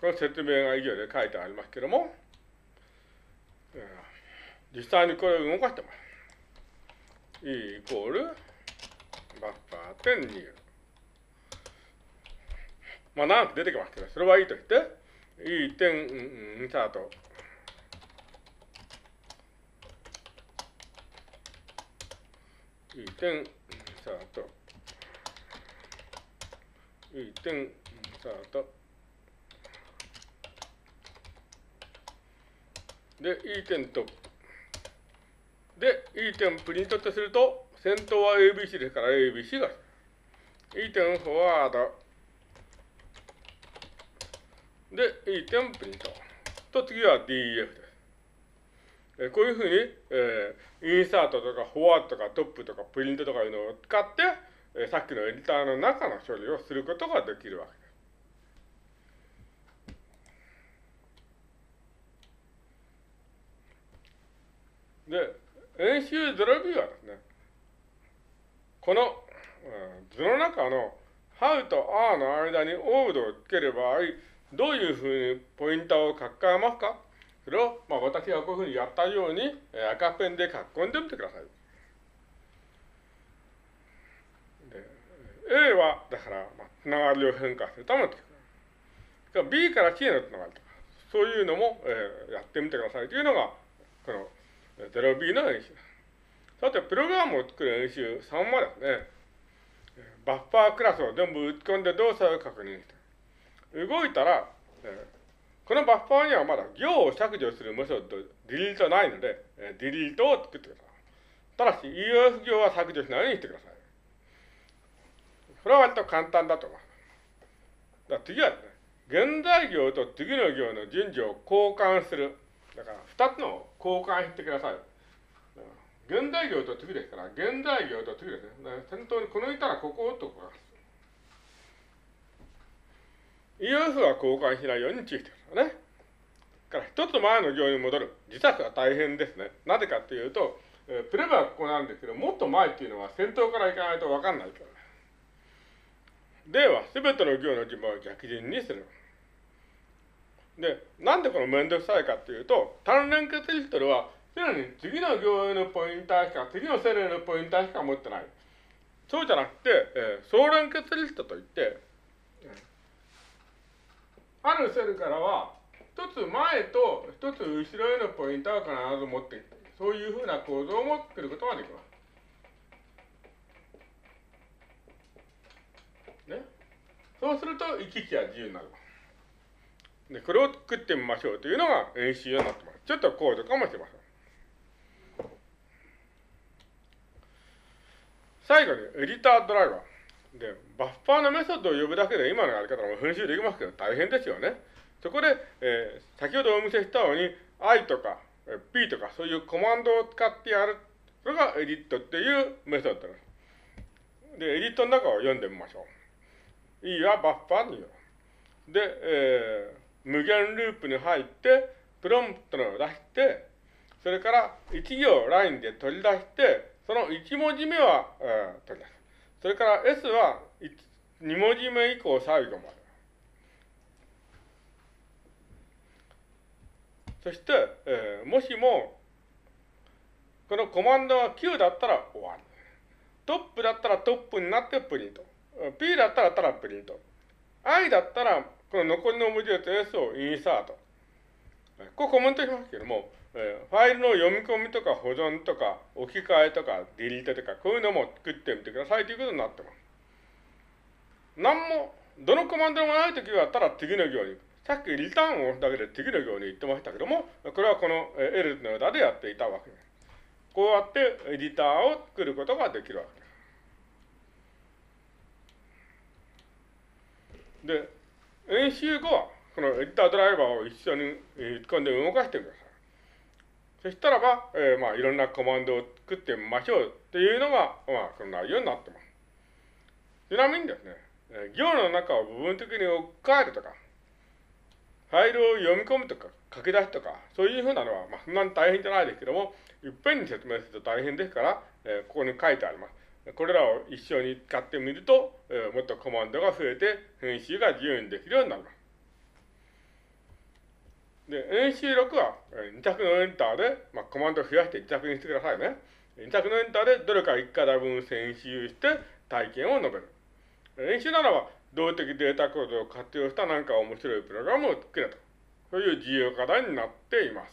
この説明が以上で書いてありますけども、実際にこれを動かしてます。E イコールバッファー点2。まあ長く出てきますけど、それはいいとして、E 点、インサート。E 点、インサート。E 点、インサート。で、E 点と、で、E 点プリントとすると、先頭は ABC ですから ABC が、E 点フォワード、で、E 点プリント。と、次は DEF です。えこういうふうに、えー、インサートとかフォワードとかトップとかプリントとかいうのを使って、えー、さっきのエディターの中の処理をすることができるわけです。で、演習 0B はですね、この、うん、図の中の How と R の間にオードをつける場合、どういうふうにポインターを書き換えますか？それを、まあ、私がこういうふうにやったように、えー、赤ペンで書き込んでみてください。で A は、だから、まあ、つながりを変化するための。B から C へのつながりとか、そういうのも、えー、やってみてくださいというのが、この 0B の演習。さて、プログラムを作る演習3はですね、バッファークラスを全部打ち込んで動作を確認して、動いたら、このバッファーにはまだ行を削除するメソッド、ディリートないので、ディリートを作ってください。ただし、EOF 行は削除しないようにしてください。これは割と簡単だと思います。次はですね、現在行と次の行の順序を交換する。だから、二つの交換してください。現代行と次ですから、現代行と次ですね。先頭にこのいたらここをとこます。EOF は交換しないように注意してくださいね。から一つ前の行に戻る。自作は大変ですね。なぜかっていうと、えー、プレバはここなんですけど、もっと前っていうのは先頭から行かないとわかんないから。では、すべての行の順番を逆順にする。で、なんでこのめんどくさいかっていうと、単連結リストでは、すでに次の行へのポインターしか、次のセルへのポインターしか持ってない。そうじゃなくて、えー、総連結リストといって、あるセルからは、一つ前と一つ後ろへのポインターを必ず持っていく。そういうふうな構造を持ってることができます。ね。そうすると、行き来は自由になります。で、これを作ってみましょうというのが演習になってます。ちょっとコードかもしれません。最後に、エディタードライバー。で、バッファーのメソッドを呼ぶだけで今のやり方も編集できますけど大変ですよね。そこで、えー、先ほどお見せしたように、I とか P とかそういうコマンドを使ってやる。それがエディットっていうメソッドです。で、エディットの中を読んでみましょう。E はバッファーに言う。で、えー無限ループに入って、プロンプトを出して、それから1行ラインで取り出して、その1文字目は、えー、取り出す。それから S は2文字目以降最後まで。そして、えー、もしも、このコマンドが9だったら終わり。トップだったらトップになってプリント。P だったらただプリント。I だったらこの残りの文字列 S をインサート。こうコメントしますけども、えー、ファイルの読み込みとか保存とか置き換えとかディリートとかこういうのも作ってみてくださいということになってます。何も、どのコマンドもないときはただ次の行に、さっきリターンを押すだけで次の行に行ってましたけども、これはこの L の枝でやっていたわけです。こうやってエディターを作ることができるわけです。で、演習後は、このエディタードライバーを一緒に打ち込んで動かしてください。そしたらば、えー、まあ、いろんなコマンドを作ってみましょうっていうのが、まあ、この内容になってます。ちなみにですね、行の中を部分的に置き換えるとか、ファイルを読み込むとか、書き出すとか、そういうふうなのは、まあ、そんなに大変じゃないですけども、いっぺんに説明すると大変ですから、えー、ここに書いてあります。これらを一緒に使ってみると、えー、もっとコマンドが増えて、編集が自由にできるようになります。で、演習録は2着のエンターで、まあ、コマンドを増やして2着にしてくださいね。2着のエンターでどれか1課題分編集して体験を述べる。演習ならば、動的データコードを活用した何か面白いプログラムを作れと。そういう重要課題になっています。